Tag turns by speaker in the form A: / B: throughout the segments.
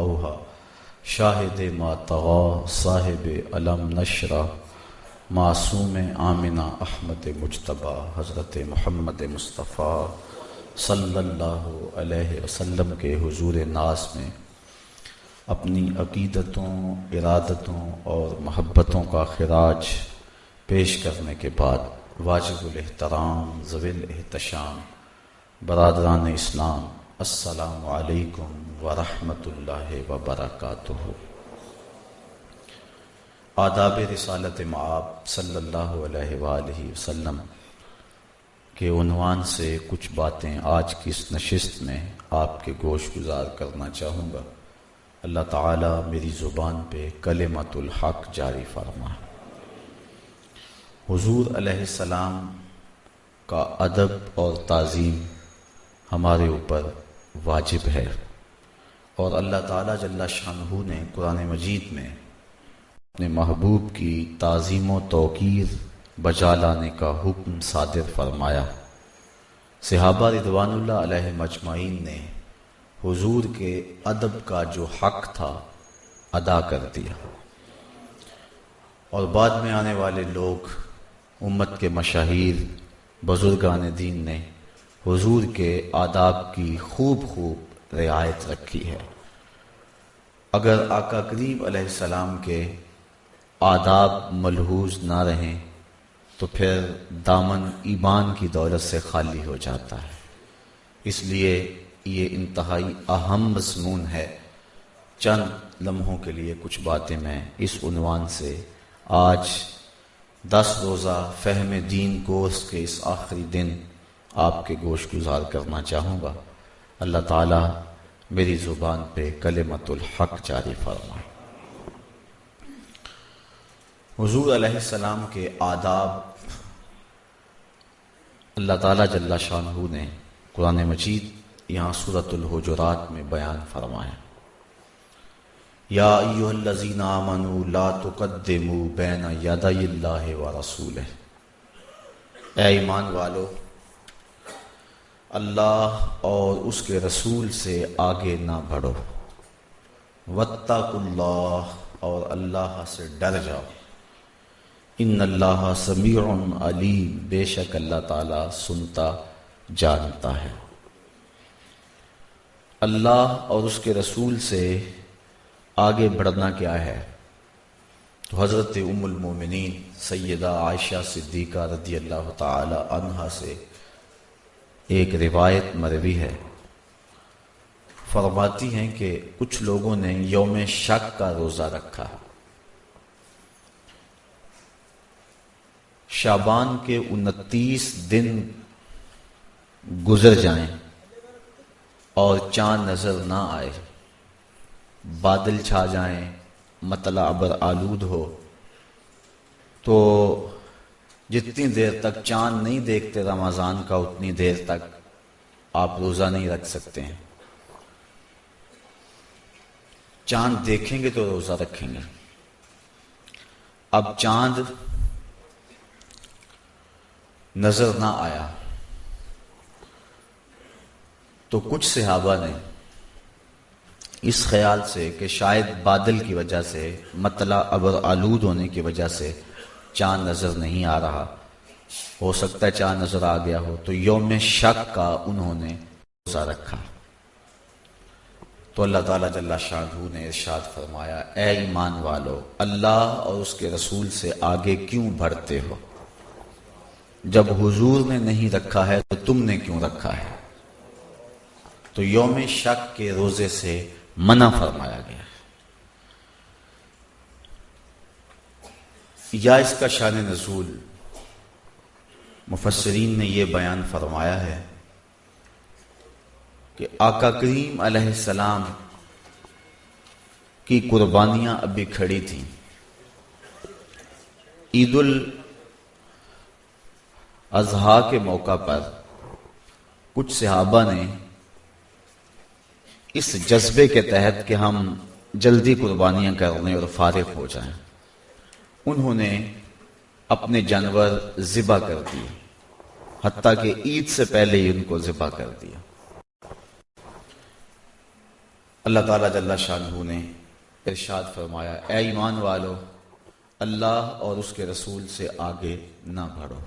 A: अवहा शाहिद मा साहिब अलम नशरा, मासूम आमिना अहमद मुशतबा हज़रत मोहम्मद मुस्तफ़ा सल्लल्लाहु अलैहि वसल्लम के हुजूर नाज में अपनी अकीदतों, इरादतों और महब्बतों का खराज पेश करने के बाद वाजिबुलहतराम ज़विल एहतशाम, बरदरान इस्लाम असलकम वरहमतुल्लाहि वबरकातुहू आदाब रसालत माब सल्लल्लाहु अलैहि वसल्लम के उनवान से कुछ बातें आज की इस नशस्त में आपके गोश गुजार करना चाहूँगा। अल्लाह ताला मेरी ज़ुबान पे कलेमतुल हक जारी फरमा। हुजूर अलैहिस्सलाम का अदब और ताज़ीम हमारे ऊपर वाजिब है। और अल्लाह ताला जल्ला शाहू ने कुरान मजीद में अपने महबूब की ताज़ीम तोकीर बजा लाने का हुक्म सादिर फरमाया। सिहाबा रिदवानुल्लाह अलैहि मजमाइन ने हुजूर के अदब का जो हक था अदा कर दिया। और बाद में आने वाले लोग, उम्मत के मशाहिर, बुजुर्गान दीन ने हुजूर के आदाब की खूब खूब रियायत रखी है। अगर आका करीब सलाम के आदाब मलहूज ना रहें तो फिर दामन ईमान की दौलत से खाली हो जाता है। इसलिए ये इंतहाई अहम मजमून है। चंद लम्हों के लिए कुछ बातें मैं इस उनवान से आज दस रोज़ा फहम दीन कोर्स के इस आखिरी दिन आपके गोश गुजार करना चाहूँगा। अल्लाह ताला मेरी ज़ुबान पे कलेमतुल हक जारी फरमा हजूर सलाम के आदाब। अल्लाह ताला जल्ला शाह ने कुरान मजीद यहाँ सूरतुल हुजुरात में बयान फरमाया। या अयुहल्लजीना आमनु ला तुकद्दिमु बैन यदाइल्लाहि व रसूल ए ईमान वालो अल्लाह और उसके रसूल से आगे ना बढ़ो। वत्ताकुल्लाह और अल्लाह से डर जाओ। इन अल्लाह समीउन अलीम, बेशक अल्लाह ताला सुनता, जानता है। अल्लाह और उसके रसूल से आगे बढ़ना क्या है? तो हज़रत उमुलमिन सैदा आयशा सिद्दीक़ा रदी अल्लाह तहा से एक रिवायत मरवी है। फरमाती हैं कि कुछ लोगों ने योम शक का रोज़ा रखा। शाबान के उनतीस दिन गुजर जाएँ और चाँद नज़र ना आए। बादल छा जाएँ मतला अबर आलूद हो तो जितनी देर तक चाँद नहीं देखते रमज़ान का, उतनी देर तक आप रोजा नहीं रख सकते हैं। चाँद देखेंगे तो रोजा रखेंगे। अब चाँद नज़र ना आया तो कुछ सिहाबा ने इस ख्याल से कि शायद बादल की वजह से, मतला अबर आलूद होने की वजह से चाँद नज़र नहीं आ रहा। हो सकता है चाँद नज़र आ गया हो। तो योम शक का उन्होंने रोजा रखा। तो अल्लाह ताला जल्ला शाहू ने इरशाद फरमाया, ए ईमान वालो, अल्लाह और उसके रसूल से आगे क्यों बढ़ते हो? जब हुजूर ने नहीं रखा है तो तुमने क्यों रखा है? तो योम शक के रोज़े से मना फरमाया गया या इसका शान नजूल। मुफसरीन ने यह बयान फरमाया है कि आका करीम अलैहिस्सलाम की कुर्बानियाँ अभी खड़ी थी। ईदुल अजहा के मौका पर कुछ सहाबा ने इस जज्बे के तहत कि हम जल्दी कुर्बानियाँ करने और फारिग हो जाएँ, उन्होंने अपने जानवर ज़िबा कर दिए हती कि ईद से पहले ही उनको ज़िबा कर दिया। अल्लाह ताला जल्ला शाहू ने इरशाद फरमाया ए ईमान वालो, अल्लाह और उसके रसूल से आगे ना बढ़ो।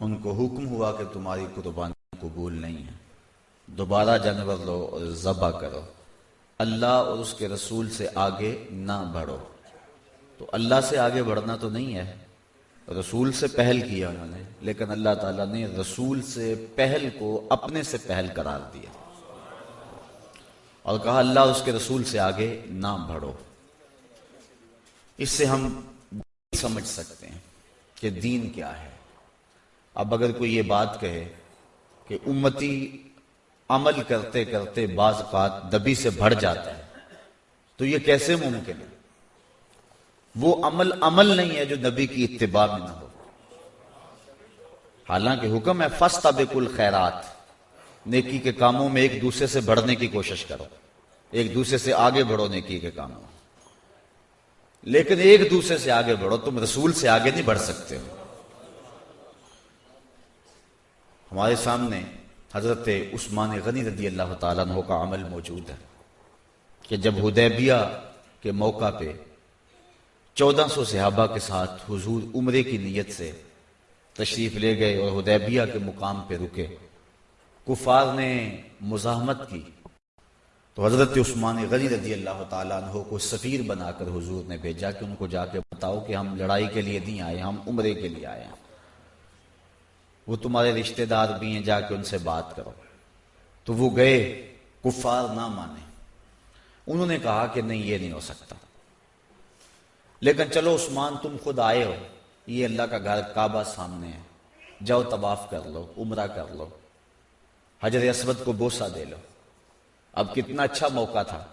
A: उनको हुक्म हुआ कि तुम्हारी कुर्बानी कबूल नहीं है। दोबारा जानवर लो और जबा करो। अल्लाह और उसके रसूल से आगे ना बढ़ो। तो अल्लाह से आगे बढ़ना तो नहीं है। रसूल से पहल किया उन्होंने, लेकिन अल्लाह ताला ने रसूल से पहल को अपने से पहल करार दिया। और कहा, अल्लाह उसके रसूल से आगे ना बढ़ो। इससे हम समझ सकते हैं कि दीन क्या है। अब अगर कोई ये बात कहे कि उम्मती अमल करते करते बाज दबी से बढ़ जाता है तो ये कैसे मुमकिन है? वो अमल अमल नहीं है जो नबी की इत्तेबा में ना हो। हालाँकि हुक्म है फस्ता बेकुल खैरात। नेकी के कामों में एक दूसरे से बढ़ने की कोशिश करो। एक दूसरे से आगे बढ़ो नेकी के कामों। लेकिन एक दूसरे से आगे बढ़ो, तुम रसूल से आगे नहीं बढ़ सकते हो। हमारे सामने हज़रत उस्मान गनी रदी अल्लाह तु का अमल मौजूद है कि जब हुदैबिया के मौका पे चौदह सौ सहाबा के साथ हुजूर उम्र की नीयत से तशरीफ़ ले गए और हुदैबिया के मुकाम पे रुके। कुफार ने मुजामत की। तो हज़रत उस्मान गनी रदी अल्लाह तु को सफ़ीर बनाकर हुजूर ने भेजा कि उनको जाके बताओ कि हम लड़ाई के लिए नहीं आए, हम उम्र के लिए आए वो तुम्हारे रिश्तेदार भी हैं, जाके उनसे बात करो। तो वो गए, कुफार ना माने। उन्होंने कहा कि नहीं, ये नहीं हो सकता। लेकिन चलो उस्मान, तुम खुद आए हो। ये अल्लाह का घर काबा सामने है। जाओ तबाफ कर लो, उमरा कर लो। हज़रत असवद को बोसा दे लो। अब कितना अच्छा मौका था।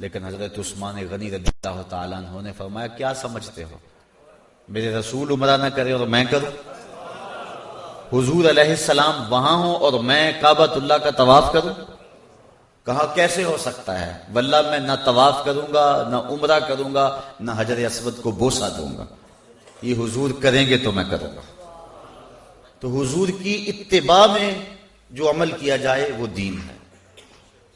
A: लेकिन हज़रत उस्मान गनी रदी तला ने फरमाया, क्या समझते हो? मेरे रसूल उमरा ना करे और मैं करूँ? हुजूर अलैहिस्सलाम, वहाँ हो और मैं काबतुल्ला का तवाफ करूँ? कहा, कैसे हो सकता है? वल्ला, मैं ना तवाफ करूँगा, ना उमरा करूँगा, ना हजर असवद को बोसा दूँगा। ये हुजूर करेंगे तो मैं करूँगा। तो हुजूर की इत्तेबा में जो अमल किया जाए, वो दीन है।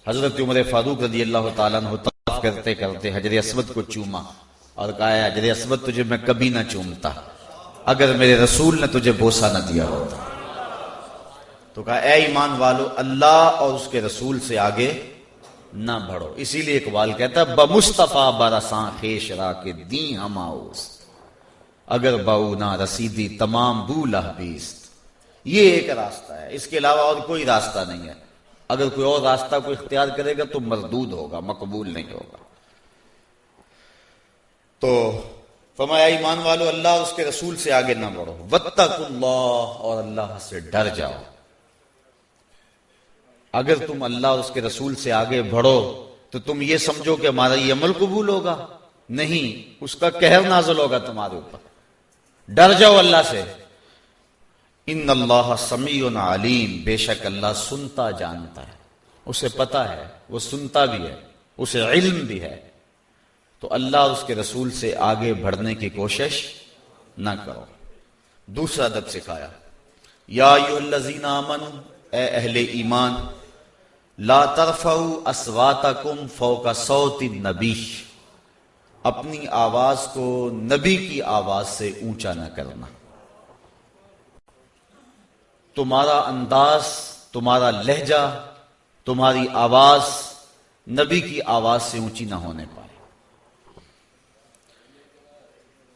A: हज़रत उमर फारूक रदी अल्लाह तवाफ करते करते हजर असवद को चूमा और कहा हजर असवद, तुझे मैं कभी ना चूमता। अगर मेरे रसूल ने तुझे बोसा न दिया होता। तो कहा, ए ईमान वालो, अल्लाह और उसके रसूल से आगे ना बढ़ो। इसीलिए इकबाल कहता है, बमुस्तफा बरसा खेशरा के दी हमाउस। अगर बऊ ना रसीदी तमाम बूला बीस्त ये एक रास्ता है। इसके अलावा और कोई रास्ता नहीं है। अगर कोई और रास्ता को इख्तियार करेगा तो मरदूद होगा, मकबूल नहीं होगा। तो फमाया ईमान वालो, अल्लाह उसके रसूल से आगे ना बढ़ो। वत्तकुल्लाह और अल्लाह से डर जाओ। अगर तुम अल्लाह और उसके रसूल से आगे बढ़ो तो तुम ये समझो कि हमारा ये अमल कबूल होगा। नहीं, उसका कहर नाजल होगा तुम्हारे ऊपर। डर जाओ अल्लाह से। इन अल्लाह समी अलीम। बेशक अल्लाह सुनता जानता है। उसे पता है, वो सुनता भी है, उसे इल्म भी है। तो अल्लाह उसके रसूल से आगे बढ़ने की कोशिश ना करो। दूसरा अदब सिखाया। या लजीना अमन अहले ईमान। ला तरफऊ असवाता कुम फौका सौती नबीश अपनी आवाज़ को नबी की आवाज़ से ऊँचा न करना। तुम्हारा अंदाज, तुम्हारा लहजा, तुम्हारी आवाज़ नबी की आवाज़ से ऊँची ना होने पाए।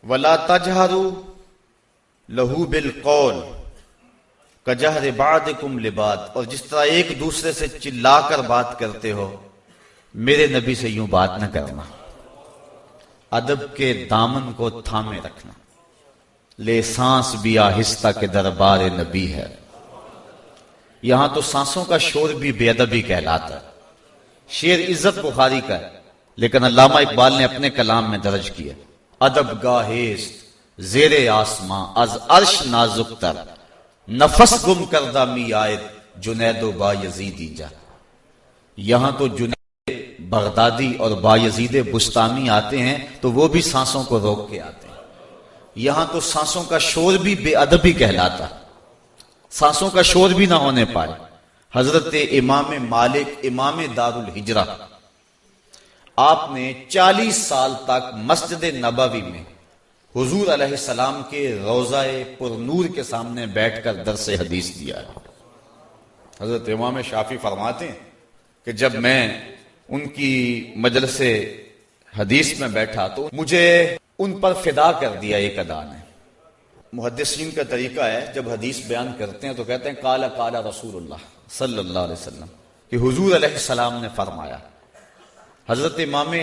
A: वला तजहरू लहू बिल कौल। कजहर बाद कुम लिबाद, और जिस तरह एक दूसरे से चिल्लाकर बात करते हो, मेरे नबी से यूँ बात न करना। अदब के दामन को थामे रखना। ले सांस भी आहिस्ता के दरबार नबी है। यहाँ तो सांसों का शोर भी बेअदबी कहलाता है। शेर इज़्ज़त बुखारी का है, लेकिन अल्लामा इकबाल ने अपने कलाम में दर्ज किया अदब गाहेस्त जेरे आसमां, अज अर्श नाजुक तर नफस गुम करदा मी आयत, जुनैदो बायजीदी जा। यहाँ तो जुनैद बगदादी और बायजीद बुस्तामी आते हैं तो वो भी सांसों को रोक के आते हैं। यहाँ तो सांसों का शोर भी बेअदबी कहलाता। सांसों का शोर भी ना होने पाए। हज़रत इमाम मालिक, इमाम दारुल हिजरा, आपने 40 साल तक मस्जिद नबवी में हुजूर सलाम के रोज़ाए पुरनूर के सामने बैठकर दर से हदीस दिया है। हज़रत इमाम शाफी फरमाते हैं कि जब मैं उनकी मजलस हदीस में बैठा तो मुझे उन पर फिदा कर दिया एक अदा ने मुहदसिन का तरीका है, जब हदीस बयान करते हैं तो कहते हैं, काला काला रसूल सल्लल्लाहु अलैहि वसल्लम, कि हुजूर सलाम ने फरमाया, हज़रत इमाम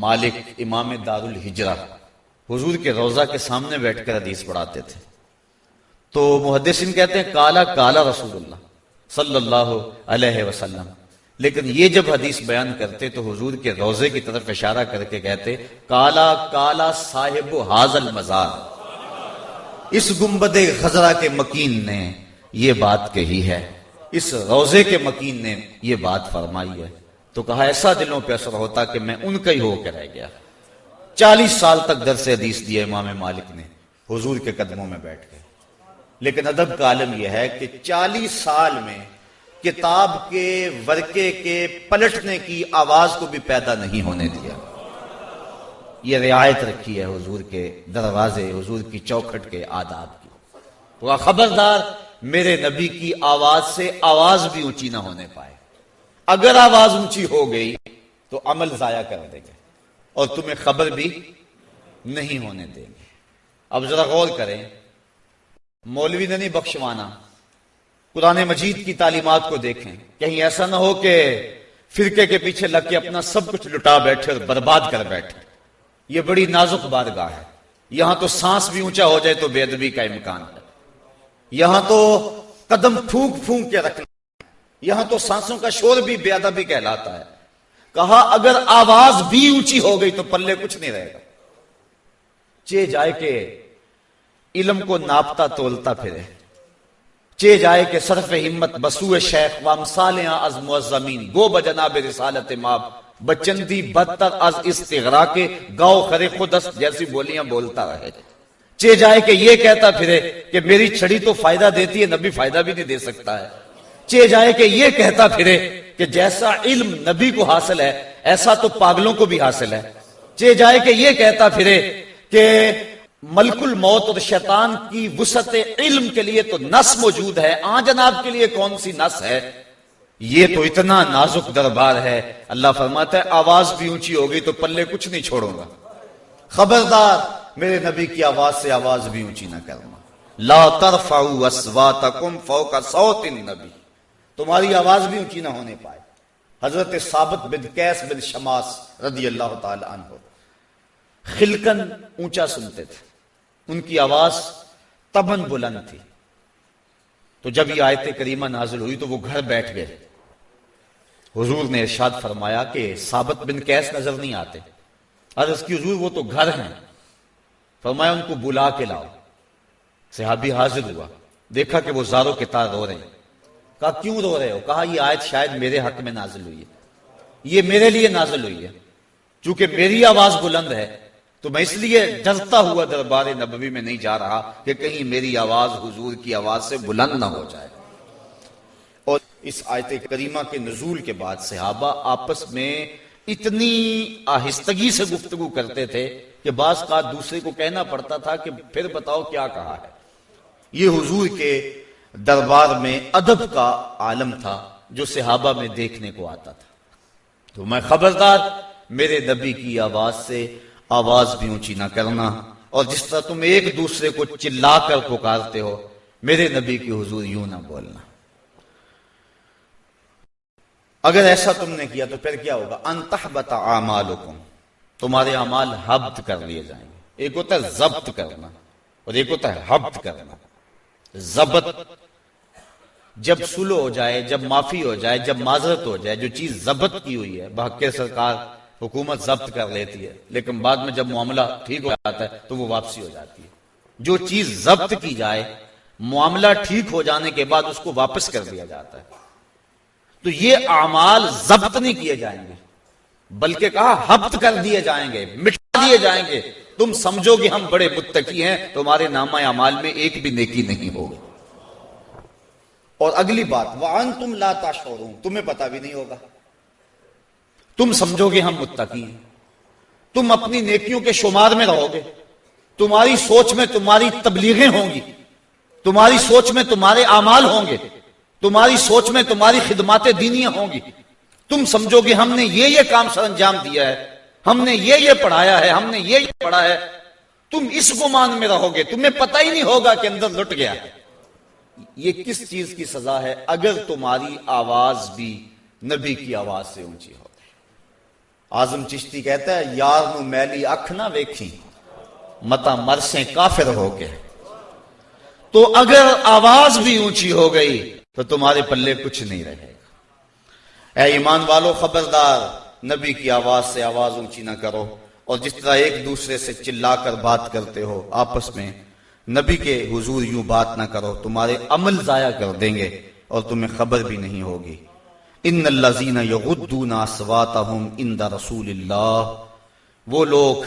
A: मालिक, इमाम दारुल हिजरा हुजूर के रोजा के सामने बैठकर हदीस पढ़ाते थे। तो मुहदसिन कहते हैं, काला काला रसूलुल्लाह, सल्लल्लाहु अलैहि लेकिन ये जब हदीस बयान करते तो हुजूर के रोज़े की तरफ़ इशारा करके कहते, काला काला साहिब हाजल मजार, इस गुंबद खजरा के मकीन ने यह बात कही है, इस रोज़े के मकीन ने यह बात फरमाई है। तो कहा, ऐसा दिलों पर असर होता कि मैं उनका ही होकर रह गया। चालीस साल तक दर से हदीस दिया इमाम मालिक ने, हुजूर के कदमों में बैठ गए। लेकिन अदब का आलम यह है कि चालीस साल में किताब के, वर्के के पलटने की आवाज़ को भी पैदा नहीं होने दिया। यह रियायत रखी है हुजूर के दरवाजे, हुजूर की चौखट के आदाब की। तो खबरदार, मेरे नबी की आवाज़ से आवाज़ भी ऊँची ना होने पाए। अगर आवाज़ ऊँची हो गई तो अमल जाया कर देंगे। और तुम्हें खबर भी नहीं होने देंगे। अब जरा गौर करें, मौलवी ने नहीं बख्शवाना, कुरान मजीद की तालीमत को देखें। कहीं ऐसा ना हो कि फिरके के पीछे लग के अपना सब कुछ लुटा बैठे और बर्बाद कर बैठे। यह बड़ी नाजुक बारगाह है। यहाँ तो सांस भी ऊँचा हो जाए तो बेदबी का इम्कान है। यहाँ तो कदम फूंक फूंक के रखना यहाँ तो सांसों का शोर भी बेअदबी कहलाता है। कहा, अगर आवाज़ भी ऊँची हो गई तो पल्ले कुछ नहीं रहेगा. चे जाए के इलम को नापता तोलता फिरे। चे जाए के सरफ हिम्मत बसुए शेख वामसाल ज़मीन गो बजनाब रिसालत माप बचंदी बदतर अज इस्तिगरा के गाओ खरे खुदस जैसी बोलियाँ बोलता रहे। चे जाए के ये कहता फिरे कि मेरी छड़ी तो फ़ायदा देती है, नबी फ़ायदा भी नहीं दे सकता है। चे जाए के ये कहता फिरे कि जैसा इल्म नबी को हासिल है, ऐसा तो पागलों को भी हासिल है। चे जाए कि ये कहता फिरे कि मलकुल मौत और शैतान की वसत इल्म के लिए तो नस मौजूद है आ जनाब के लिए कौन सी नस है? ये तो इतना नाजुक दरबार है। अल्लाह फरमाता है, आवाज़ भी ऊँची होगी तो पल्ले कुछ नहीं छोड़ूँगा। खबरदार, मेरे नबी की आवाज़ से आवाज़ भी ऊँची ना करना ला असवा तकुम फौ का सौतिन नबी। तुम्हारी आवाज़ भी ऊँची ना होने पाए। हज़रत साबत बिन कैस बिन शमास रदी अल्लाह तहो खिलकन ऊँचा सुनते थे। उनकी आवाज़ तबन बुलंद थी। तो जब ये आयत करीमा नाजिल हुई तो वो घर बैठ गए। हुजूर ने इरशाद फरमाया कि साबत बिन कैस नज़र नहीं आते। आज उसकी हजूर वो तो घर हैं। फरमाया, उनको बुला के लाओ। सिहाबी हाजिर हुआ। देखा कि वो जारो के तार रो रहे हैं। कहा, क्यों रो रहे हो? कहा, ये आयत शायद मेरे हक में नाजिल हुई है। ये मेरे लिए नाजिल हुई है। चूँकि मेरी आवाज़ बुलंद है तो मैं इसलिए डरता हुआ दरबार नबवी में नहीं जा रहा कि कहीं मेरी आवाज़ हुजूर की आवाज़ से बुलंद ना हो जाए। और इस आयत करीमा के नजूल के बाद सहाबा आपस में इतनी आहिस्तगी से गुफ्तगु करते थे कि बास का दूसरे को कहना पड़ता था कि फिर बताओ क्या कहा है। ये हुजूर के दरबार में अदब का आलम था, जो सिहाबा में देखने को आता था। तो मैं खबरदार, मेरे नबी की आवाज़ से आवाज़ भी ऊँची ना करना और जिस तरह तुम एक दूसरे को चिल्लाकर पुकारते हो, मेरे नबी की हुजूर यूँ ना बोलना। अगर ऐसा तुमने किया तो फिर क्या होगा? अंतः बता आमाल तुम्हारे अमाल हब्त कर लिए जाएँगे। एक होता है जब्त करना और एक होता है हब्त करना। जबत। जब सुलो हो जाए, जब माफ़ी हो जाए, जब माजरत हो जाए, जो चीज़ जब्त की हुई है बहके सरकार हुकूमत जब्त कर लेती है, लेकिन बाद में जब मामला ठीक हो जाता है तो वो वापसी हो जाती है। जो चीज़ जब्त की जाए, मामला ठीक हो जाने के बाद उसको वापस कर दिया जाता है। तो ये अमाल जब्त नहीं किए जाएँगे, बल्कि कहा, हब्त कर दिए जाएँगे, मिटा दिए जाएँगे। तुम समझो कि हम बड़े मुत्तकी हैं, तुम्हारे नामा अमाल में एक भी नेकी नहीं होगी। और अगली बात वान तुम लाता शोरूम तुम्हें पता भी नहीं होगा। तुम समझोगे हम मुत्तकी हैं। तुम अपनी नेकियों के शुमार में रहोगे। तुम्हारी सोच में तुम्हारी तबलीगें होंगी। तुम्हारी सोच में तुम्हारे अमाल होंगे। तुम्हारी सोच में तुम्हारी खिदमात दीनियाँ होंगी। तुम समझोगे हमने ये ये काम सर अंजाम दिया है। हमने ये ये पढ़ाया है, हमने ये ये पढ़ा है। तुम इस गुमान में रहोगे, तुम्हें पता ही नहीं होगा कि अंदर लुट गया। ये किस चीज़ की सजा है? अगर तुम्हारी आवाज़ भी नबी की आवाज़ से ऊँची हो। आज़म चिश्ती कहता है, यार नु मैली अख ना वेखी, मता मरसे काफिर हो गए। तो अगर आवाज़ भी ऊँची हो गई तो तुम्हारे पल्ले कुछ नहीं रहेगा। ए ईमान वालों खबरदार नबी की आवाज़ से आवाज़ ऊँची ना करो और जिस तरह एक दूसरे से चिल्लाकर बात करते हो आपस में, नबी के हुजूर यूँ बात ना करो, तुम्हारे अमल जाया कर देंगे और तुम्हें खबर भी नहीं होगी। इन लजीना यगुद्दूना सवातहुम इंदा रसूल वो लोग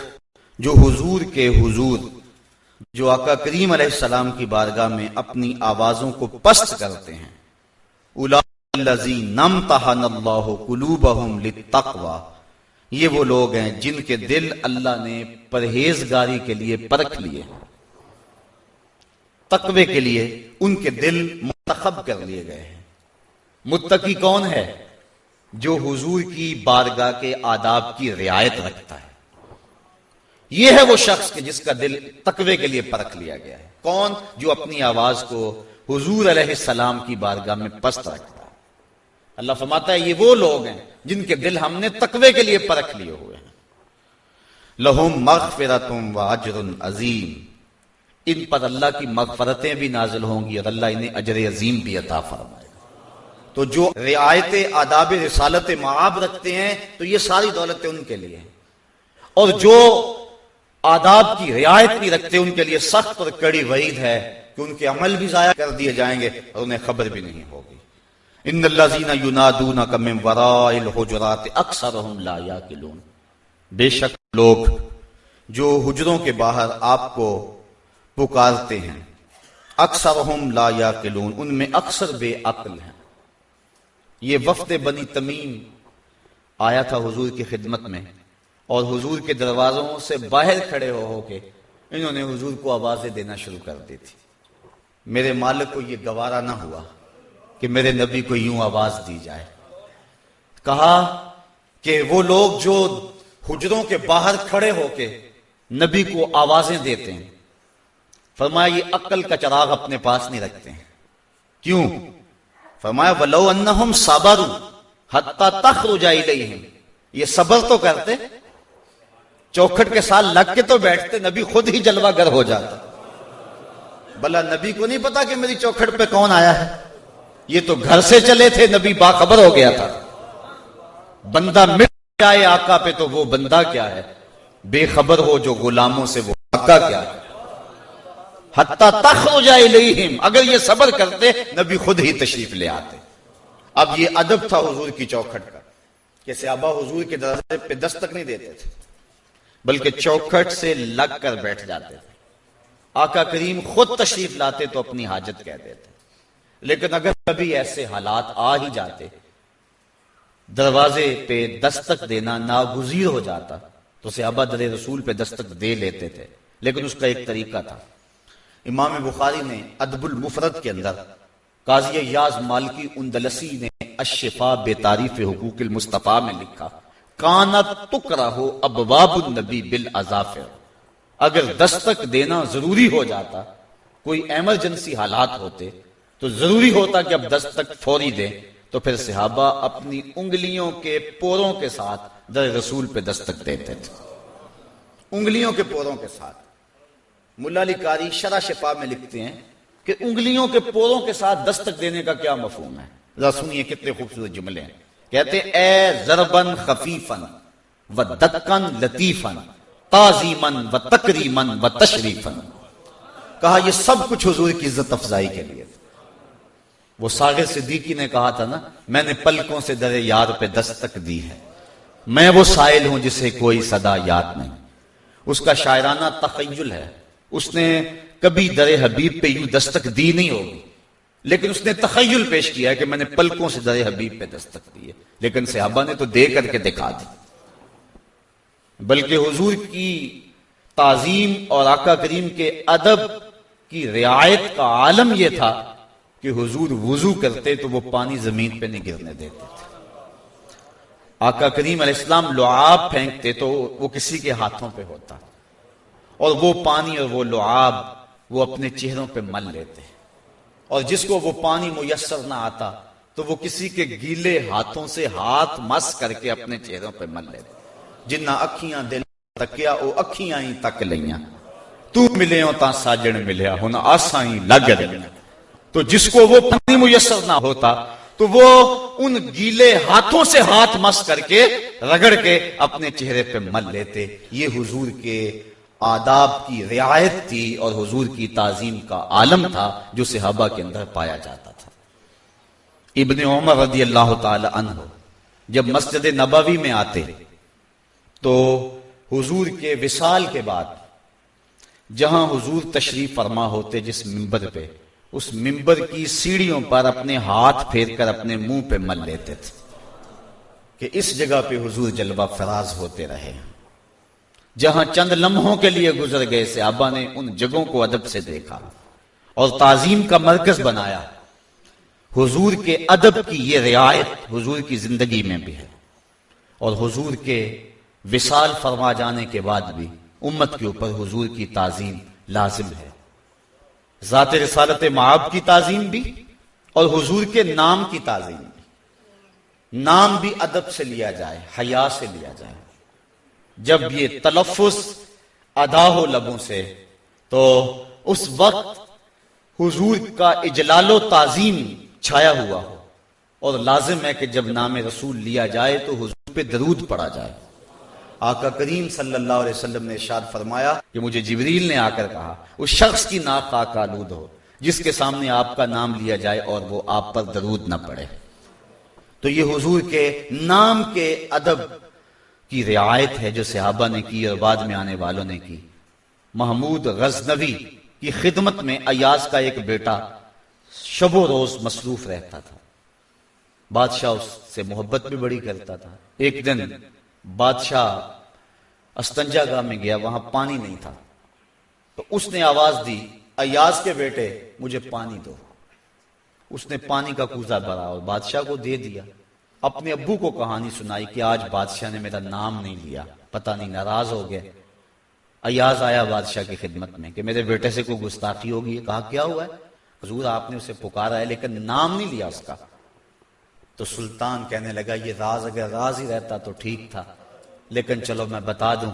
A: जो हुजूर के हुजूर, जो आका करीम सलाम की बारगाह में अपनी आवाजों को पस्त करते हैं उलाजी लितकवा ये वो लोग हैं जिनके दिल अल्लाह ने परहेजगारी के लिए परख लिए। तकवे के लिए उनके दिल मुंतखब कर लिए गए हैं। मुत्तकी कौन है जो हुजूर की बारगाह के आदाब की रियायत रखता है? यह है वो शख्स के जिसका दिल तकवे के लिए परख लिया गया है। कौन जो अपनी आवाज़ को हुजूर सलाम की बारगाह में पस्त रखता है? अल्लाह फरमाता है, ये वो लोग हैं जिनके दिल हमने तकवे के लिए परख लिए हुए हैं। लहुम मगफिरतुम व अजर अजीम। इन पर अल्लाह की मगफरतें भी नाजिल होंगी और अल्लाह इन्हें अजर अजीम भी अता फरमाएगा। तो जो रियायत, आदाब, रसालत माब रखते हैं तो ये सारी दौलतें उनके लिए और जो आदाब की रियायत भी रखते हैं, उनके लिए सख्त और कड़ी वईद है कि उनके अमल भी जाया कर दिए जाएँगे और उन्हें खबर भी नहीं होगी। इन लजीना युनादूना कम वराइल अक्सर लाया किलून बेशक लोग जो हुजरों के बाहर आपको पुकारते हैं अक्सर हम लाया किलून उनमें अक्सर बेअक्ल हैं। ये वफद बनी तमीम आया था हुजूर की खिदमत में, और हुजूर के दरवाजों से बाहर खड़े हो होके इन्होंने हुजूर को आवाज़ें देना शुरू कर दी थी। मेरे मालिक को यह गवारा ना हुआ। कि मेरे नबी को यूँ आवाज़ दी जाए। कहा कि वो लोग जो हुजरों के बाहर खड़े होके नबी को आवाज़ें देते हैं, फरमाया, ये अक्ल का चराग अपने पास नहीं रखते हैं। क्यों? फरमाया, वलो अन्नहुम सबरू हत्ता तख रुजाई हैं ये सबर तो करते, चौखट के साथ लग के तो बैठते, नबी खुद ही जलवागर हो जाता। भला नबी को नहीं पता कि मेरी चौखट पे कौन आया है? ये तो घर से चले थे, नबी बाखबर हो गया था। बंदा मिट जाए आका पे तो वो बंदा क्या है? बेखबर हो जो गुलामों से वो आका क्या है? हत्ता तख हो जाए हिम अगर ये सबर करते, नबी खुद ही तशरीफ़ ले आते। अब ये अदब था हुजूर की चौखट का। कि सहाबा हुजूर के दरवाजे पे दस्तक नहीं देते थे, बल्कि चौखट से लग कर बैठ जाते थे। आका करीम खुद तशरीफ़ लाते तो अपनी हाजत कह देते। लेकिन अगर कभी ऐसे हालात आ ही जाते, दरवाजे पे दस्तक देना नागुजीर हो जाता तो सहाबा दर रसूल पे दस्तक दे लेते थे। लेकिन उसका एक तरीका था। इमाम बुखारी ने अदबुल मुफरत के अंदर काजी याज मालकी उन्दलसी ने अशफा बेतारीफ हकूक मुस्तफ़ा में लिखा, काना तुकरा हो अबवाब नबी बिल अजाफिर। अगर दस्तक देना ज़रूरी हो जाता, कोई एमरजेंसी हालात होते तो ज़रूरी होता कि अब दस्तक फौरी दे। तो फिर सिहाबा अपनी उंगलियों के पोरों के साथ दर रसूल पे दस्तक देते थे। उंगलियों के पोरों के साथ। कारी शरा शिफा में लिखते हैं कि उंगलियों के पोरों के साथ दस्तक देने का क्या मफहूम है? जरा सुनिए कितने खूबसूरत जुमले हैं। कहते ए जरबन खफीफन व दक्कन लतीफन, ताजीमन व तकरीमन व तशरीफन। कहा यह सब कुछ हजूर की इज़्ज़त अफजाई के लिए वो सागर सिद्दीकी ने कहा था ना, मैंने पलकों से दरे यार पे दस्तक दी है। मैं वो साइल हूँ जिसे कोई सदा याद नहीं। उसका शायराना तखयुल है। उसने कभी दर हबीब पे यूँ दस्तक दी नहीं होगी। लेकिन उसने तखयल पेश किया कि मैंने पलकों से दर हबीब पे दस्तक दी है। लेकिन सहाबा ने तो दे करके दिखा दी। बल्कि हुजूर की ताजीम और आका करीम के अदब की रियायत का आलम यह था कि हुजूर वज़ू करते तो वो पानी ज़मीन पे नहीं गिरने देते थे। आका करीम इस्लाम लुआब फेंकते तो वो किसी के हाथों पे होता। और वो पानी और वो लुआब वो अपने चेहरों पे मल लेते। और जिसको वो पानी मुयसर ना आता तो वो किसी के गीले हाथों से हाथ मस करके अपने चेहरों पे मल लेते। जिन्ना अखियाँ दिल तकिया वो अखियाँ ही तक लिया तू मिले ता साजन मिलया हूँ आसा ही लग रही तो जिसको वो पानी मुयसर ना होता तो वो उन गीले हाथों से हाथ मस करके रगड़ के अपने चेहरे पे मल लेते। ये हुजूर के आदाब की रियायत थी और हुजूर की ताजीम का आलम था जो सिहाबा के अंदर पाया जाता था। इबन उमर रदी अल्लाह तहो जब मस्जिद नबवी में आते तो हुजूर के विसाल के बाद, जहाँ हुजूर तशरीफ़ फरमा होते जिस मिंबर पे उस मिंबर की सीढ़ियों पर अपने हाथ फेर कर अपने मुँह पे मल लेते थे कि इस जगह पे हुजूर जलवा फराज होते रहे। जहाँ चंद लम्हों के लिए गुजर गए से आबा ने उन जगहों को अदब से देखा और ताजीम का मरकज बनाया। हुजूर के अदब की यह रियायत हुजूर की ज़िंदगी में भी है। और हुजूर के विशाल फरमा जाने के बाद भी उम्मत के ऊपर हुजूर की ताजीम लाजिम है। ज़ात रसालत माब की ताजीम भी और हुजूर के नाम की ताजीम भी नाम भी अदब से लिया जाए हया से लिया जाए जब ये तलफ़ अदा हो लबों से तो उस वक्त हुजूर का इजलालो ताजीम छाया हुआ हो और लाजिम है कि जब नाम रसूल लिया जाए तो हुजूर पे दरूद पड़ा जाए आका करीम सल्लल्लाहु अलैहि वसल्लम ने इरशाद फरमाया कि मुझे जिबरील ने आकर कहा, उस शख्स की नाक का आलूद हो, जिसके सामने आपका नाम लिया जाए और वो आप पर दरूद ना पड़े। तो ये हुजूर के नाम के अदब की रियायत है जो सहाबा ने की और बाद में आने वालों ने की। महमूद गजनवी की खिदमत में अयाज का एक बेटा शबो रोज मसरूफ रहता था। बादशाह उससे मोहब्बत भी बड़ी करता था। एक दिन बादशाह गाँव में गया, वहाँ पानी नहीं था। तो उसने आवाज़ दी अयाज के बेटे, मुझे पानी दो। उसने पानी का कूजा भरा और बादशाह को दे दिया। अपने अब्बू को कहानी सुनाई कि आज बादशाह ने मेरा नाम नहीं लिया। पता नहीं, नाराज़ हो गया। अयाज आया बादशाह की खिदमत में कि मेरे बेटे से कोई गुस्ताखी होगी। कहा, क्या हुआ है? हजूर, आपने उसे पुकारा है, लेकिन नाम नहीं लिया उसका। तो सुल्तान कहने लगा, ये राज अगर राज ही रहता तो ठीक था। लेकिन चलो मैं बता दूँ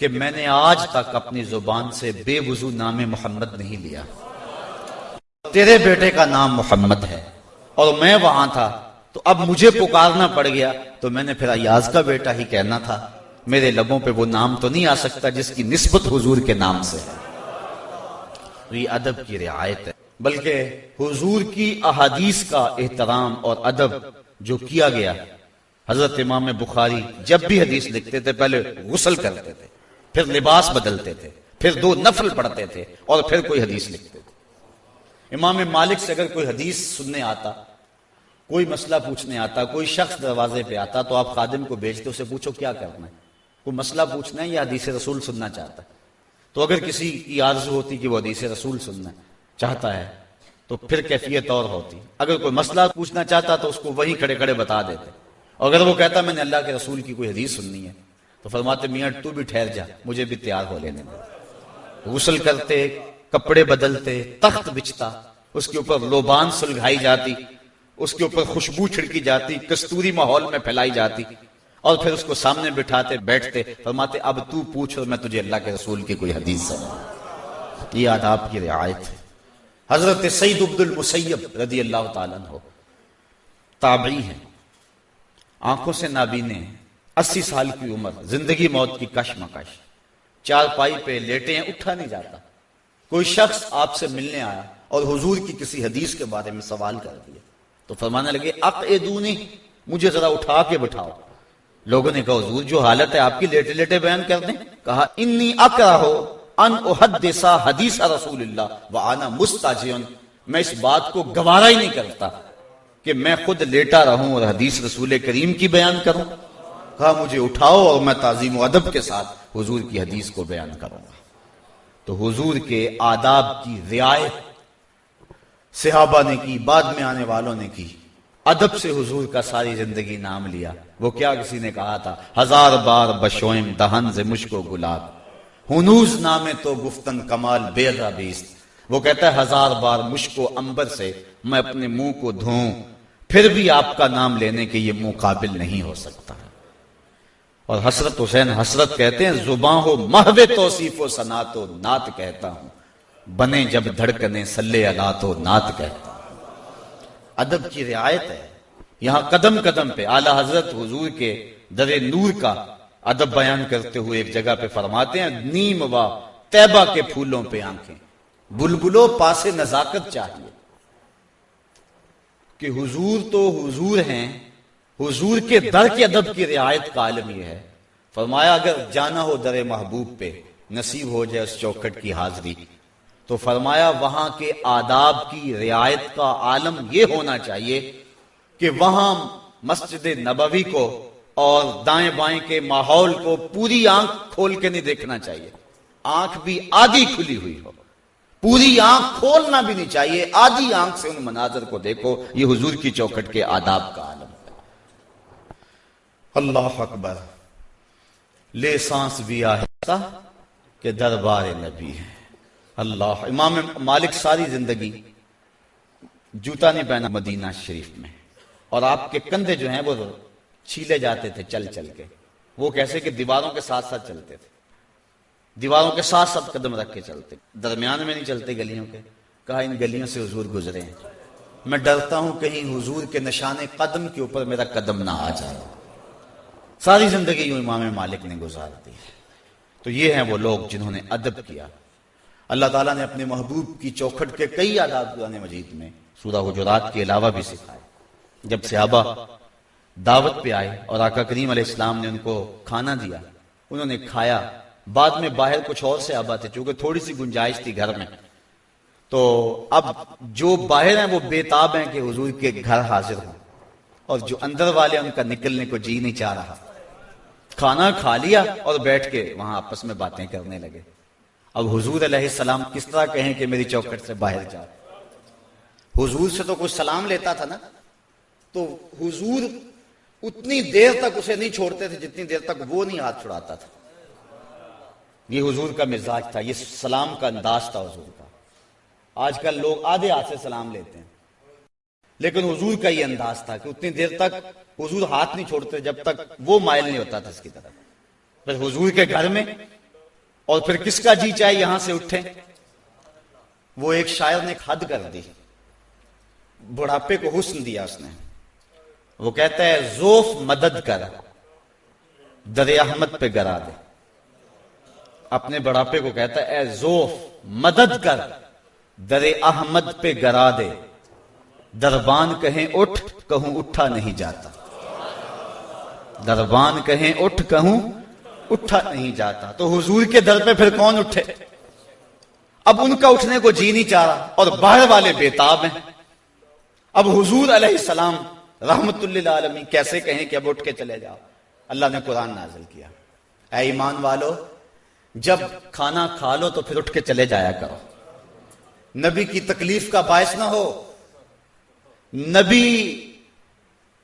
A: कि मैंने आज तक अपनी ज़ुबान से बेवजू नाम मोहम्मद नहीं लिया। तेरे बेटे का नाम मोहम्मद है और मैं वहाँ था तो अब मुझे पुकारना पड़ गया तो मैंने फिर अयाज का बेटा ही कहना था, मेरे लबों पे वो नाम तो नहीं आ सकता जिसकी निस्बत हुजूर के नाम से है। तो ये अदब की रियायत है, बल्कि हुजूर की अहादीस का एहतराम और अदब जो किया गया हज़रत इमाम बुखारी जब भी हदीस लिखते थे, पहले गुसल करते थे, फिर लिबास बदलते थे, फिर दो नफल पढ़ते थे और फिर कोई हदीस लिखते थे। इमाम मालिक से अगर कोई हदीस सुनने आता, कोई मसला पूछने आता, कोई शख्स दरवाजे पे आता तो आप खादिम को भेजते, उसे पूछो क्या करना है? कोई मसला पूछना है या हदीस रसूल सुनना चाहता है? तो अगर किसी की आरज़ू होती कि वो हदीस रसूल सुनना चाहता है तो फिर कैफियत और होती। अगर कोई मसला पूछना चाहता तो उसको वही खड़े खड़े बता देते। अगर वो कहता, मैंने अल्लाह के रसूल की कोई हदीस सुननी है तो फरमाते, मियाँ, तू भी ठहर जा, मुझे भी तैयार हो लेने दे। गुसल करते, कपड़े बदलते, तख्त बिछता, उसके ऊपर लोबान सुलझाई जाती, उसके ऊपर खुशबू छिड़की जाती, कस्तूरी माहौल में फैलाई जाती, और फिर उसको सामने बिठाते, बैठते, फरमाते, अब तू पूछ और मैं तुझे अल्लाह के रसूल की कोई हदीस सुना ये आदाब की रियायत है। हज़रत सईद अब्दुल मुसैब रदी अल्लाह तला ताबी है। आँखों से नाबीने, अस्सी साल की उम्र, ज़िंदगी मौत की कशमकश। चार पाई पे लेटे हैं उठा नहीं जाता। कोई शख्स आपसे मिलने आया और हुजूर की किसी हदीस के बारे में सवाल कर दिया तो फरमाने लगे, अक एदूनी मुझे जरा उठा के बिठाओ। लोगों ने कहा, हुजूर, जो हालत है आपकी, लेटे लेटे बयान कर दें। कहा, इन्नी अकरा हो, अन हदीसा हदीस रसूल व आना मुस्ताजियन, मैं इस बात को गवारा ही नहीं करता। कि मैं खुद लेटा रहूँ और हदीस रसूल करीम की बयान करूँ। कहा, मुझे उठाओ और मैं ताजीम अदब के साथ हुजूर की हदीस को बयान करूँगा। तो हुजूर के आदाब की रियायत सिहाबा ने की, बाद में आने वालों ने की। अदब से हुजूर का सारी ज़िंदगी नाम लिया। वो क्या किसी ने कहा था? हज़ार बार बशोम दहन से मुश्को गुलाब। हुनूज नामे तो गुफ्तन कमाल बेराबीस्त वो कहता है, हज़ार बार मुश्को अंबर से मैं अपने मुँह को धोऊं फिर भी आपका नाम लेने के ये मुँह नहीं हो सकता। और हसरत हुसैन हसरत कहते हैं जुबा हो महवे तोसीफ सना तो नात कहता हूँ। बने जब धड़कने, सल्ले अला तो नात कहता हूँ। अदब की रियायत है। यहाँ कदम कदम पे आला हज़रत हुजूर के दरे नूर का अदब बयान करते हुए एक जगह पे फरमाते हैं, नीम व तैबा के फूलों पे आँखें। बुलबुलो पासे नजाकत चाहिए। कि हुजूर तो हुजूर हैं, हुजूर के दर के अदब की रियायत का आलम यह है। फरमाया, अगर जाना हो दर महबूब पे, नसीब हो जाए उस चौखट की हाजिरी तो फरमाया, वहाँ के आदाब की रियायत का आलम यह होना चाहिए कि वहाँ मस्जिद नबवी को और दाएँ बाएँ के माहौल को पूरी आँख खोल के नहीं देखना चाहिए। आँख भी आधी खुली हुई हो। पूरी आँख खोलना भी नहीं चाहिए। आधी आँख से उन मनाजर को देखो, ये हुजूर की चौखट के आदाब का आलम है। अल्लाह अकबर, ले सांस भी आहिस्ता के दरबार नबी है। अल्लाह, इमाम मालिक सारी ज़िंदगी जूता नहीं पहना मदीना शरीफ में। और आपके कंधे जो हैं वो छीले जाते थे चल चल के। वो कैसे कि दीवारों के साथ साथ चलते थे। दीवारों के साथ साथ कदम रख के चलते। दरमियान में नहीं चलते गलियों के। कहा, इन गलियों से हुजूर गुजरे मैं डरता हूँ कहीं हुजूर के निशाने कदम के ऊपर मेरा कदम ना आ जाए। सारी ज़िंदगी यूँ इमाम मालिक ने गुजार दी। तो ये हैं वो लोग जिन्होंने अदब किया। अल्लाह ताला ने अपने महबूब की चौखट के कई आदाब कुरान मजीद में सूरा गुजरात के अलावा भी सिखाए। जब सियाबा दावत पे आए और आका करीम ने उनको खाना दिया, उन्होंने खाया बाद में बाहर कुछ और से आबा थे, चूँकि थोड़ी सी गुंजाइश थी घर में। तो अब जो बाहर हैं, वो बेताब हैं कि हुजूर के घर हाजिर हो। और जो अंदर वाले उनका निकलने को जी नहीं चाह रहा। खाना खा लिया और बैठ के वहाँ आपस में बातें करने लगे। अब हुजूर सलाम किस तरह कहें कि मेरी चौकट से बाहर जा हुजूर से तो कुछ सलाम लेता था ना? तो हुजूर उतनी देर तक उसे नहीं छोड़ते थे, जितनी देर तक वो नहीं हाथ छुड़ाता था। ये हुजूर का मिजाज था, ये सलाम का अंदाज था हुजूर का। आजकल लोग आधे हाथ से सलाम लेते हैं। लेकिन हुजूर का ये अंदाज था कि उतनी देर तक हुजूर हाथ नहीं छोड़ते, जब तक वो माइल नहीं होता था इसकी तरफ़। फिर हुजूर के घर में, और फिर किसका जी चाहे यहाँ से उठे? वो एक शायर ने हद कर दी। बुढ़ापे को हुस्न दिया उसने। वो कहता है, जोफ मदद कर, दर अहमद पे गरा दे। अपने बुढ़ापे को कहता है ए जोफ, मदद कर, दर अहमद पे गरा दे। दरबान कहें उठ, कहूँ उठा नहीं जाता। दरबान कहें उठ, कहूँ उठा नहीं जाता। तो हुजूर के दर पे फिर कौन उठे? अब उनका उठने को जी नहीं चाह रहा, और बाहर वाले बेताब हैं। अब हुजूर सलाम रहमतुल्लामी कैसे कहें कि अब उठ के चले जाओ? अल्लाह ने कुरान नाजिल किया। ऐ ईमान वालो जब खाना खा लो तो फिर उठ के चले जाया करो। नबी की तकलीफ़ का बायस ना हो। नबी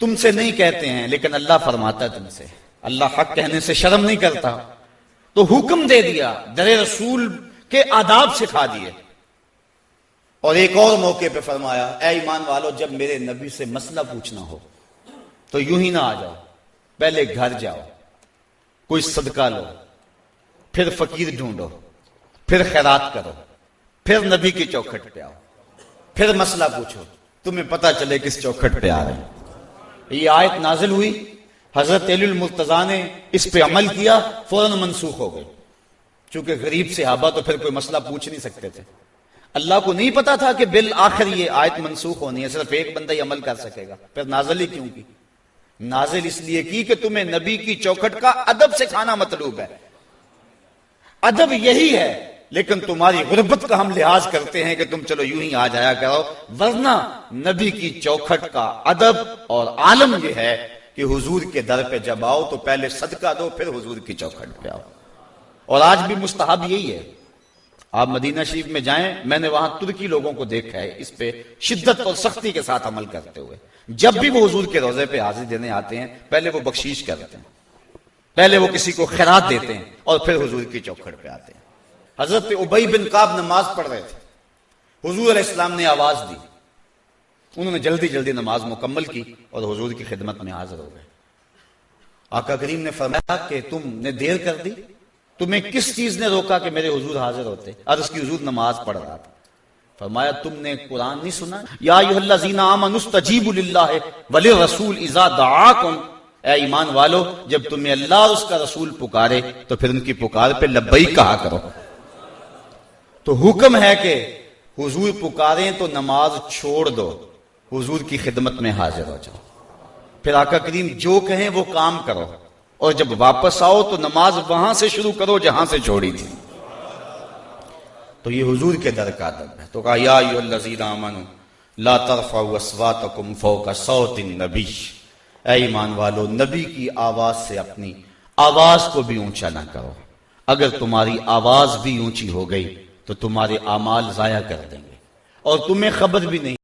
A: तुमसे नहीं कहते हैं, लेकिन अल्लाह फरमाता है तुमसे। अल्लाह हक कहने से शर्म नहीं करता। तो हुक्म दे दिया, दर रसूल के आदाब सिखा दिए। और एक और मौके पे फरमाया ए ईमान वालो, जब मेरे नबी से मसला पूछना हो तो यूँ ही ना आ जाओ। पहले घर जाओ, कोई सदका लो फिर फकीर ढूंढो, फिर खैरात करो, फिर नबी की चौखट पे आओ। फिर मसला पूछो, तुम्हें पता चले किस चौखट पे आ रहे ये आयत नाजिल हुई, हज़रत मुर्तजा ने इस पे अमल किया, फ़ौरन मनसूख हो गई चूँकि गरीब से हाबा तो फिर कोई मसला पूछ नहीं सकते थे। अल्लाह को नहीं पता था कि बिल आखिर ये आयत मनसूख होनी है, सिर्फ़ एक बंदा ही अमल कर सकेगा। फिर नाजल ही क्यों की? नाजिल इसलिए की कि तुम्हें नबी की चौखट का अदब से खाना मतलूब है। अदब यही है। लेकिन तुम्हारी गुर्बत का हम लिहाज करते हैं कि तुम चलो यूँ ही आ जाया करो। वरना नबी की चौखट का अदब और आलम यह है कि हुजूर के दर पे जब आओ तो पहले सदका दो फिर हुजूर की चौखट पे आओ। और आज भी मुस्तहब यही है। आप मदीना शरीफ में जाएँ मैंने वहाँ तुर्की लोगों को देखा है। इस पे शिद्दत और सख्ती के साथ अमल करते हुए। जब भी वो हुजूर के रोज़े पे हाजिर देने आते हैं पहले वो बख्शीश करते हैं। पहले वो किसी को खैरात देते हैं और फिर हुजूर की चौखट पे आते हैं। हज़रत उबई बिन काब नमाज़ पढ़ रहे थे। हुजूर इस्लाम ने आवाज़ दी। उन्होंने जल्दी जल्दी नमाज़ मुकम्मल की और हुजूर की खिदमत में हाजिर हो गए। आका करीम ने फरमाया कि तुमने देर कर दी। तुम्हें किस चीज़ ने रोका कि मेरे हुजूर हाजिर होते? और उसकी हुजूर नमाज़ पढ़ रहा था। फरमाया, तुमने कुरान नहीं सुना? या रसूल ए ईमान वालो, जब तुम्हें अल्लाह उसका रसूल पुकारे तो फिर उनकी पुकार पे लब्बई कहा करो। तो हुक्म है कि हुजूर पुकारें तो नमाज़ छोड़ दो, हुजूर की खिदमत में हाजिर हो जाओ। फिर आका करीम जो कहें वो काम करो, और जब वापस आओ तो नमाज़ वहाँ से शुरू करो जहाँ से छोड़ी थी। तो ये हुजूर के दर का अदब है। तो कहा, या ला तरफाकुम फौका सौतिन नबी। ए ईमान वालो, नबी की आवाज़ से अपनी आवाज़ को भी ऊँचा ना करो। अगर तुम्हारी आवाज़ भी ऊँची हो गई तो तुम्हारे अमाल जाया कर देंगे। और तुम्हें खबर भी नहीं